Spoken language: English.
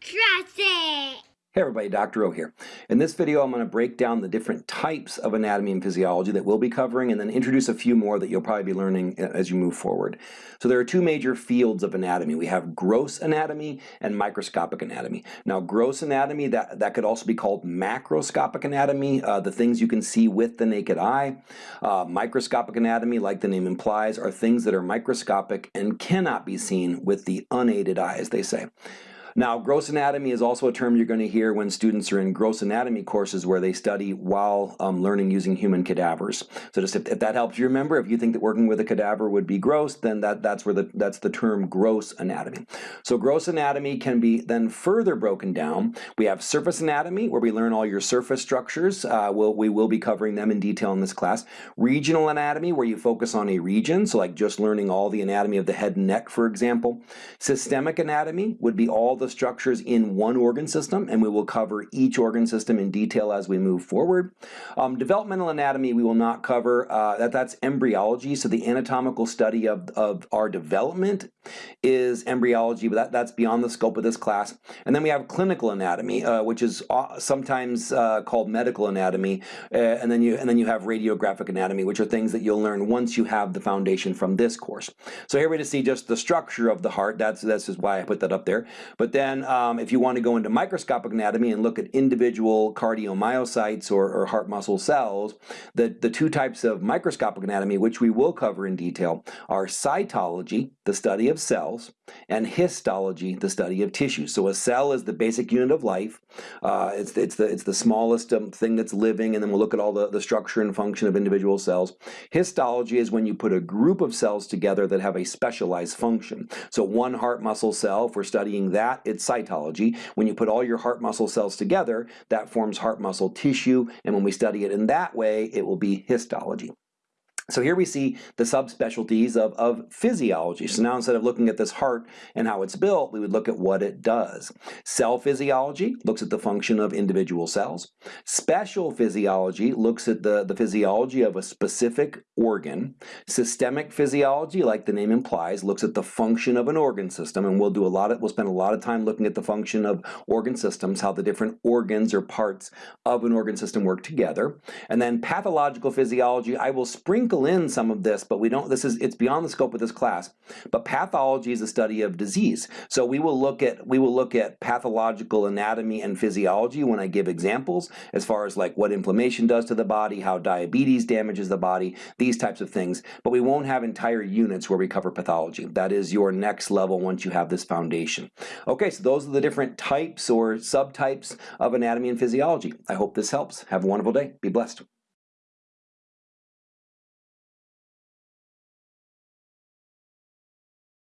Trust it! Hey everybody, Dr. O here. In this video I'm going to break down the different types of anatomy and physiology that we'll be covering and then introduce a few more that you'll probably be learning as you move forward. So there are two major fields of anatomy. We have gross anatomy and microscopic anatomy. Now gross anatomy, that, that could also be called macroscopic anatomy, uh, the things you can see with the naked eye. Uh, microscopic anatomy, like the name implies, are things that are microscopic and cannot be seen with the unaided eye, as they say. Now, gross anatomy is also a term you're going to hear when students are in gross anatomy courses where they study while um, learning using human cadavers. So just if, if, that helps you remember, if you think that working with a cadaver would be gross, then that, that's where the, that's the term gross anatomy. So gross anatomy can be then further broken down. We have surface anatomy, where we learn all your surface structures. Uh, we'll, we will be covering them in detail in this class. Regional anatomy, where you focus on a region, so like just learning all the anatomy of the head and neck, for example. Systemic anatomy would be all the the structures in one organ system, and we will cover each organ system in detail as we move forward. Um, developmental anatomy we will not cover. Uh, that, that's embryology, so the anatomical study of, of our development is embryology, but that, that's beyond the scope of this class. And then we have clinical anatomy, uh, which is uh, sometimes uh, called medical anatomy, uh, and then you and then you have radiographic anatomy, which are things that you'll learn once you have the foundation from this course. So here we just see just the structure of the heart. That's that's just why I put that up there. But then um, if you want to go into microscopic anatomy and look at individual cardiomyocytes or, or heart muscle cells, the, the two types of microscopic anatomy, which we will cover in detail, are cytology, the study of cells, and histology, the study of tissue. So a cell is the basic unit of life. Uh, it's, it's, the, it's the smallest um, thing that's living, and then we'll look at all the, the structure and function of individual cells. Histology is when you put a group of cells together that have a specialized function. So one heart muscle cell, if we're studying that, it's cytology. When you put all your heart muscle cells together, that forms heart muscle tissue, and when we study it in that way, it will be histology. So here we see the subspecialties of, of physiology. So now instead of looking at this heart and how it's built, we would look at what it does. Cell physiology looks at the function of individual cells. Special physiology looks at the, the physiology of a specific organ. Systemic physiology, like the name implies, looks at the function of an organ system, and we'll do a lot of, we'll spend a lot of time looking at the function of organ systems, how the different organs or parts of an organ system work together. And then pathological physiology, I will sprinkle sprinkle in some of this, but we don't, this is, it's beyond the scope of this class. But pathology is a study of disease. So we will look at, we will look at pathological anatomy and physiology when I give examples, as far as like what inflammation does to the body, how diabetes damages the body, these types of things. But we won't have entire units where we cover pathology. That is your next level once you have this foundation. Okay, so those are the different types or subtypes of anatomy and physiology. I hope this helps. Have a wonderful day. Be blessed.